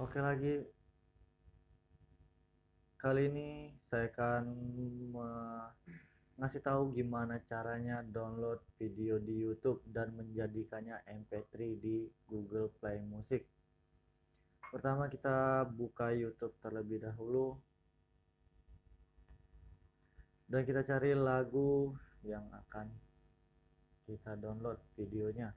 Oke lagi kali ini saya akan ngasih tahu gimana caranya download video di YouTube dan menjadikannya MP3 di Google Play Music. Pertama kita buka YouTube terlebih dahulu dan kita cari lagu yang akan kita download videonya.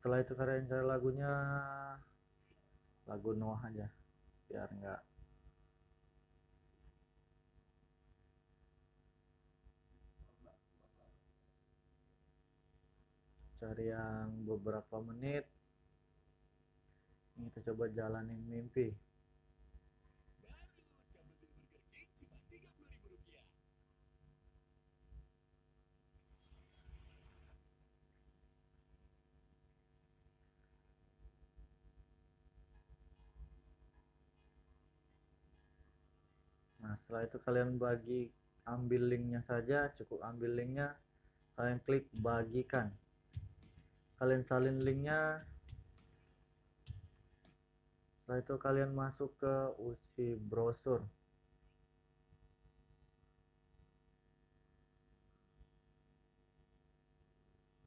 Setelah itu kalian cari lagunya lagu Noah aja biar enggak cari yang beberapa menit. Ini kita coba jalanin mimpi nah setelah itu kalian bagi ambil linknya saja cukup ambil linknya kalian klik bagikan. Kalian salin linknya. Setelah itu kalian masuk ke usi browser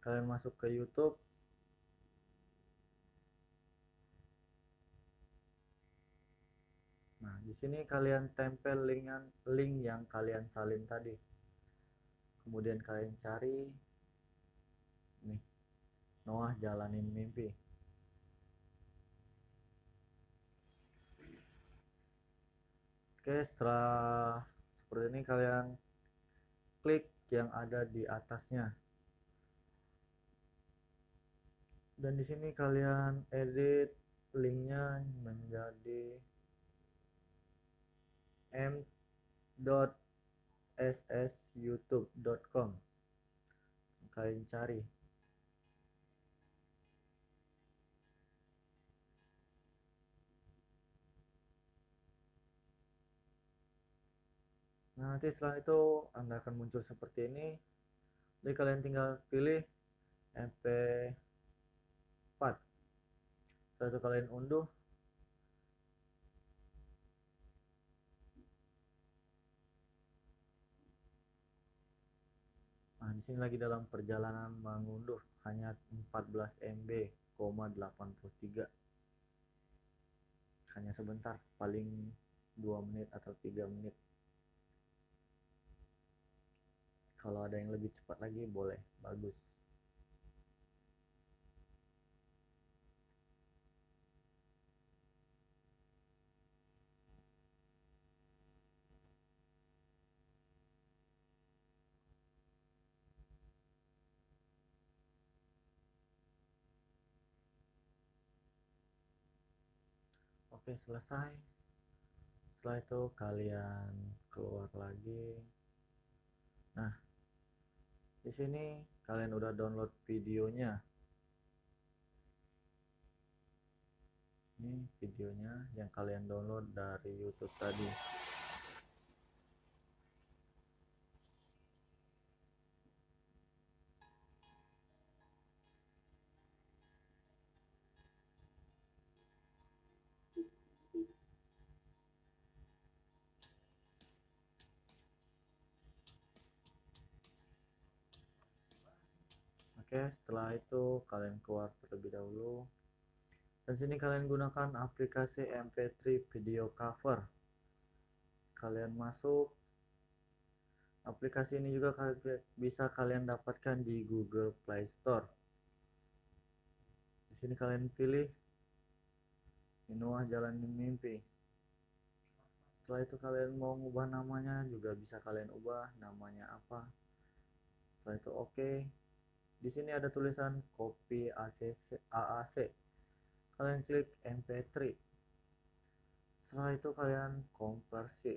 kalian masuk ke YouTube Nah, di sini kalian tempel link link yang kalian salin tadi. Kemudian kalian cari nih Noah jalanin mimpi. Oke, setelah seperti ini kalian klik yang ada di atasnya. Dan di sini kalian edit linknya menjadi m.ssyoutube.com kalian cari. Nah nanti setelah itu anda akan muncul seperti ini. Jadi kalian tinggal pilih mp4 setelah itu kalian unduh Nah, di sini lagi dalam perjalanan mengunduh hanya 14 MB, 83. Hanya sebentar, paling 2 menit atau 3 menit. Kalau ada yang lebih cepat lagi boleh, bagus. Oke selesai. Setelah itu kalian keluar lagi. Nah di sini kalian udah download videonya. Ini videonya yang kalian download dari YouTube tadi Oke, setelah itu kalian keluar terlebih dahulu. Dan sini kalian gunakan aplikasi MP3 video cover. Kalian masuk. Aplikasi ini juga bisa kalian dapatkan di Google Play Store. Di sini kalian pilih Inuah Jalan Mimpi. Setelah itu kalian mau ubah namanya juga bisa kalian ubah namanya apa. Setelah itu oke. Okay di sini ada tulisan copy ACC, AAC kalian klik MP3 setelah itu kalian konversi.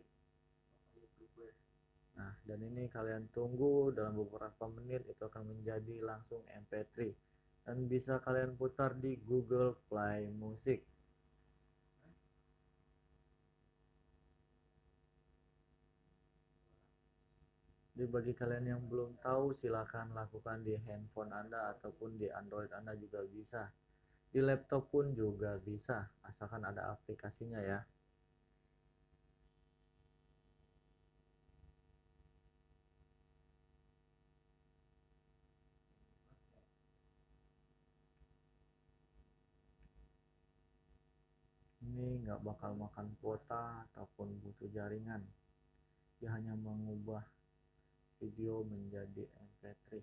Nah dan ini kalian tunggu dalam beberapa menit itu akan menjadi langsung MP3 dan bisa kalian putar di Google Play Music Jadi bagi kalian yang belum tahu silahkan lakukan di handphone Anda ataupun di Android Anda juga bisa. Di laptop pun juga bisa, asalkan ada aplikasinya ya. Ini nggak bakal makan kuota ataupun butuh jaringan. Dia hanya mengubah video menjadi mp3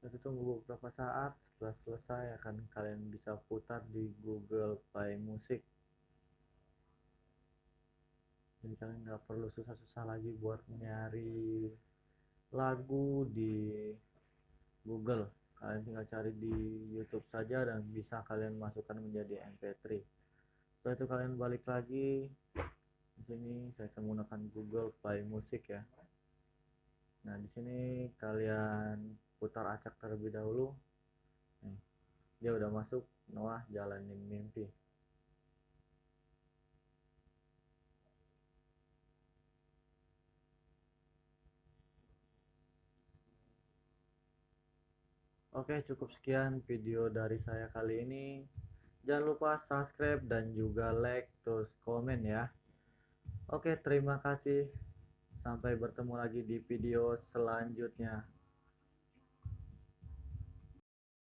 Kita tunggu beberapa saat, setelah selesai akan kalian bisa putar di Google Play Music. Jadi kalian nggak perlu susah-susah lagi buat nyari lagu di Google. Kalian tinggal cari di YouTube saja dan bisa kalian masukkan menjadi MP3. Setelah itu kalian balik lagi di sini saya akan menggunakan Google Play Music ya. Nah, di sini kalian putar acak terlebih dahulu. Nih dia udah masuk Noah jalanin mimpi. Oke cukup sekian video dari saya kali ini. Jangan lupa subscribe dan juga like terus komen ya. Oke terima kasih. Sampai bertemu lagi di video selanjutnya